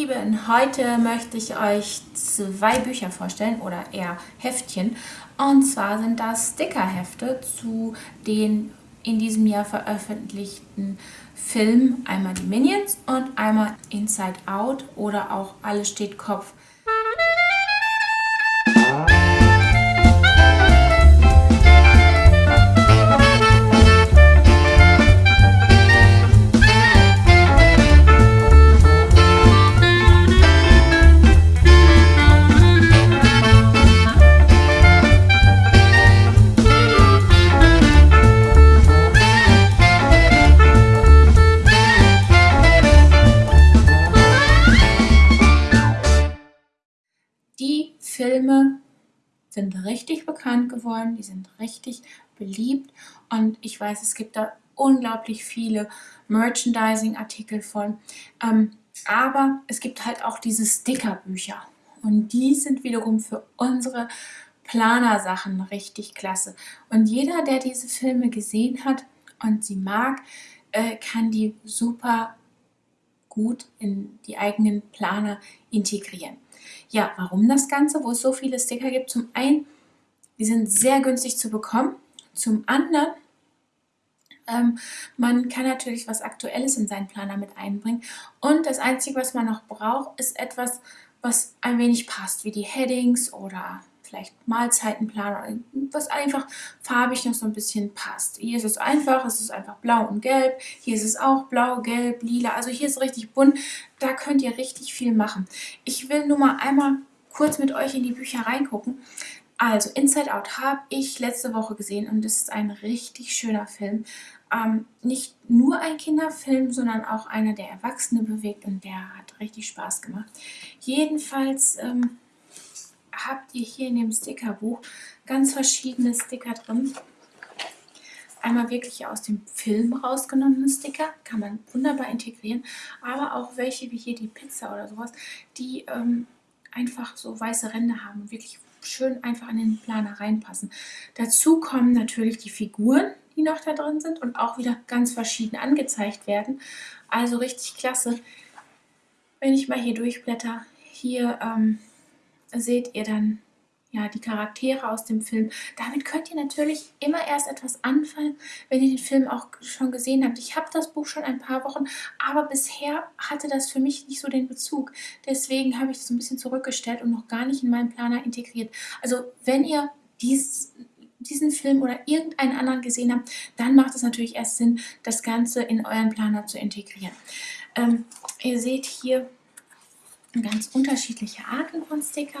Lieben, heute möchte ich euch zwei Bücher vorstellen oder eher Heftchen. Und zwar sind das Stickerhefte zu den in diesem Jahr veröffentlichten Filmen. Einmal die Minions und einmal Inside Out oder auch Alles steht Kopf. Die Filme sind richtig bekannt geworden, die sind richtig beliebt und ich weiß, es gibt da unglaublich viele Merchandising-Artikel von, ähm, aber es gibt halt auch diese Stickerbücher und die sind wiederum für unsere Planersachen richtig klasse. Und jeder, der diese Filme gesehen hat und sie mag, äh, kann die super gut in die eigenen Planer integrieren. Ja, warum das Ganze, wo es so viele Sticker gibt? Zum einen, die sind sehr günstig zu bekommen. Zum anderen, ähm, man kann natürlich was Aktuelles in seinen Planer mit einbringen. Und das Einzige, was man noch braucht, ist etwas, was ein wenig passt, wie die Headings oder vielleicht Mahlzeitenplan, was einfach farbig noch so ein bisschen passt. Hier ist es einfach, es ist einfach blau und gelb. Hier ist es auch blau, gelb, lila. Also hier ist es richtig bunt. Da könnt ihr richtig viel machen. Ich will nur mal einmal kurz mit euch in die Bücher reingucken. Also Inside Out habe ich letzte Woche gesehen und es ist ein richtig schöner Film. Ähm, nicht nur ein Kinderfilm, sondern auch einer, der Erwachsene bewegt und der hat richtig Spaß gemacht. Jedenfalls ähm, habt ihr hier in dem Stickerbuch ganz verschiedene Sticker drin. Einmal wirklich aus dem Film rausgenommene Sticker, kann man wunderbar integrieren, aber auch welche wie hier die Pizza oder sowas, die ähm, einfach so weiße Ränder haben und wirklich schön einfach in den Planer reinpassen. Dazu kommen natürlich die Figuren, die noch da drin sind und auch wieder ganz verschieden angezeigt werden. Also richtig klasse. Wenn ich mal hier durchblätter, hier ähm, seht ihr dann ja, die Charaktere aus dem Film. Damit könnt ihr natürlich immer erst etwas anfangen, wenn ihr den Film auch schon gesehen habt. Ich habe das Buch schon ein paar Wochen, aber bisher hatte das für mich nicht so den Bezug. Deswegen habe ich das ein bisschen zurückgestellt und noch gar nicht in meinen Planer integriert. Also wenn ihr dies, diesen Film oder irgendeinen anderen gesehen habt, dann macht es natürlich erst Sinn, das Ganze in euren Planer zu integrieren. Ähm, ihr seht hier ganz unterschiedliche Arten von Sticker,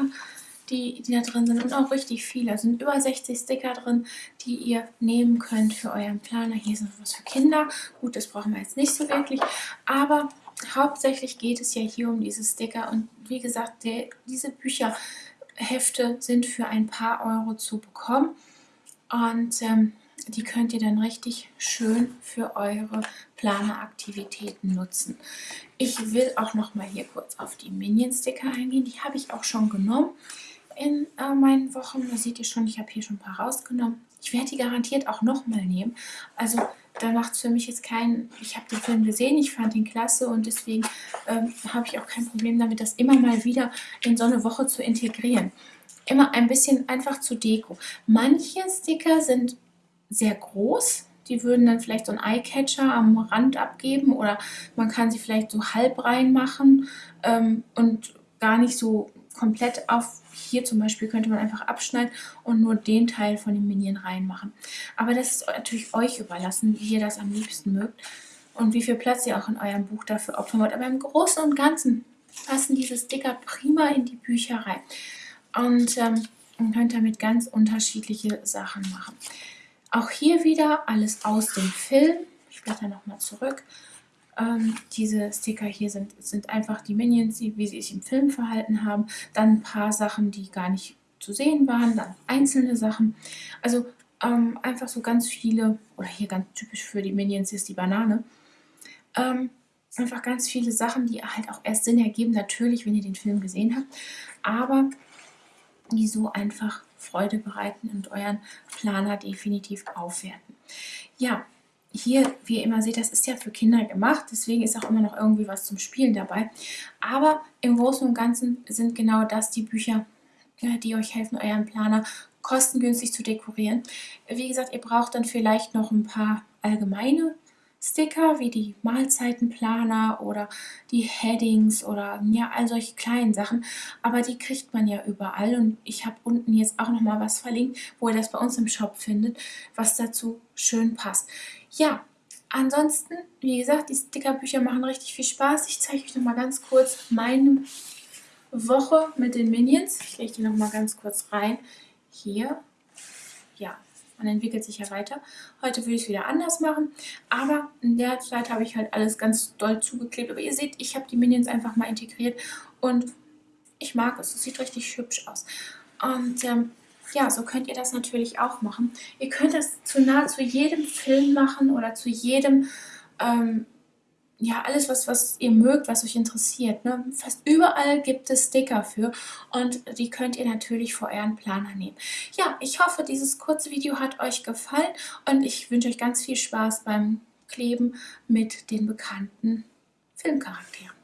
die, die da drin sind und auch richtig viele. Es sind über 60 Sticker drin, die ihr nehmen könnt für euren Planer. Hier ist noch was für Kinder. Gut, das brauchen wir jetzt nicht so wirklich, aber hauptsächlich geht es ja hier um diese Sticker und wie gesagt, der, diese Bücherhefte sind für ein paar Euro zu bekommen und ähm, die könnt ihr dann richtig schön für eure Planeraktivitäten nutzen. Ich will auch noch mal hier kurz auf die Minion-Sticker eingehen. Die habe ich auch schon genommen in äh, meinen Wochen. Da seht ihr schon, ich habe hier schon ein paar rausgenommen. Ich werde die garantiert auch noch mal nehmen. Also da macht es für mich jetzt keinen, ich habe den Film gesehen, ich fand ihn klasse und deswegen ähm, habe ich auch kein Problem damit, das immer mal wieder in so eine Woche zu integrieren. Immer ein bisschen einfach zu Deko. Manche Sticker sind sehr groß. Die würden dann vielleicht so einen Eyecatcher am Rand abgeben oder man kann sie vielleicht so halb reinmachen ähm, und gar nicht so komplett auf. Hier zum Beispiel könnte man einfach abschneiden und nur den Teil von dem Minion reinmachen. Aber das ist natürlich euch überlassen, wie ihr das am liebsten mögt und wie viel Platz ihr auch in eurem Buch dafür opfern wollt. Aber im Großen und Ganzen passen diese Sticker prima in die Bücher rein. Und ähm, man könnte damit ganz unterschiedliche Sachen machen. Auch hier wieder alles aus dem Film. Ich blätter nochmal zurück. Ähm, diese Sticker hier sind, sind einfach die Minions, wie sie sich im Film verhalten haben. Dann ein paar Sachen, die gar nicht zu sehen waren. Dann einzelne Sachen. Also ähm, einfach so ganz viele, oder hier ganz typisch für die Minions ist die Banane. Ähm, einfach ganz viele Sachen, die halt auch erst Sinn ergeben, natürlich, wenn ihr den Film gesehen habt. Aber die so einfach Freude bereiten und euren Planer definitiv aufwerten. Ja, hier, wie ihr immer seht, das ist ja für Kinder gemacht, deswegen ist auch immer noch irgendwie was zum Spielen dabei. Aber im Großen und Ganzen sind genau das die Bücher, die euch helfen, euren Planer kostengünstig zu dekorieren. Wie gesagt, ihr braucht dann vielleicht noch ein paar allgemeine Sticker wie die Mahlzeitenplaner oder die Headings oder ja, all solche kleinen Sachen. Aber die kriegt man ja überall und ich habe unten jetzt auch nochmal was verlinkt, wo ihr das bei uns im Shop findet, was dazu schön passt. Ja, ansonsten, wie gesagt, die Stickerbücher machen richtig viel Spaß. Ich zeige euch nochmal ganz kurz meine Woche mit den Minions. Ich lege die nochmal ganz kurz rein. Hier, ja, man entwickelt sich ja weiter. Heute würde ich es wieder anders machen, aber in der Zeit habe ich halt alles ganz doll zugeklebt. Aber ihr seht, ich habe die Minions einfach mal integriert und ich mag es. Es sieht richtig hübsch aus. Und ähm, ja, so könnt ihr das natürlich auch machen. Ihr könnt das zu nahezu jedem Film machen oder zu jedem ähm, ja, alles, was, was ihr mögt, was euch interessiert. Ne? Fast überall gibt es Sticker für und die könnt ihr natürlich vor euren Planer nehmen. Ja, ich hoffe, dieses kurze Video hat euch gefallen und ich wünsche euch ganz viel Spaß beim Kleben mit den bekannten Filmcharakteren.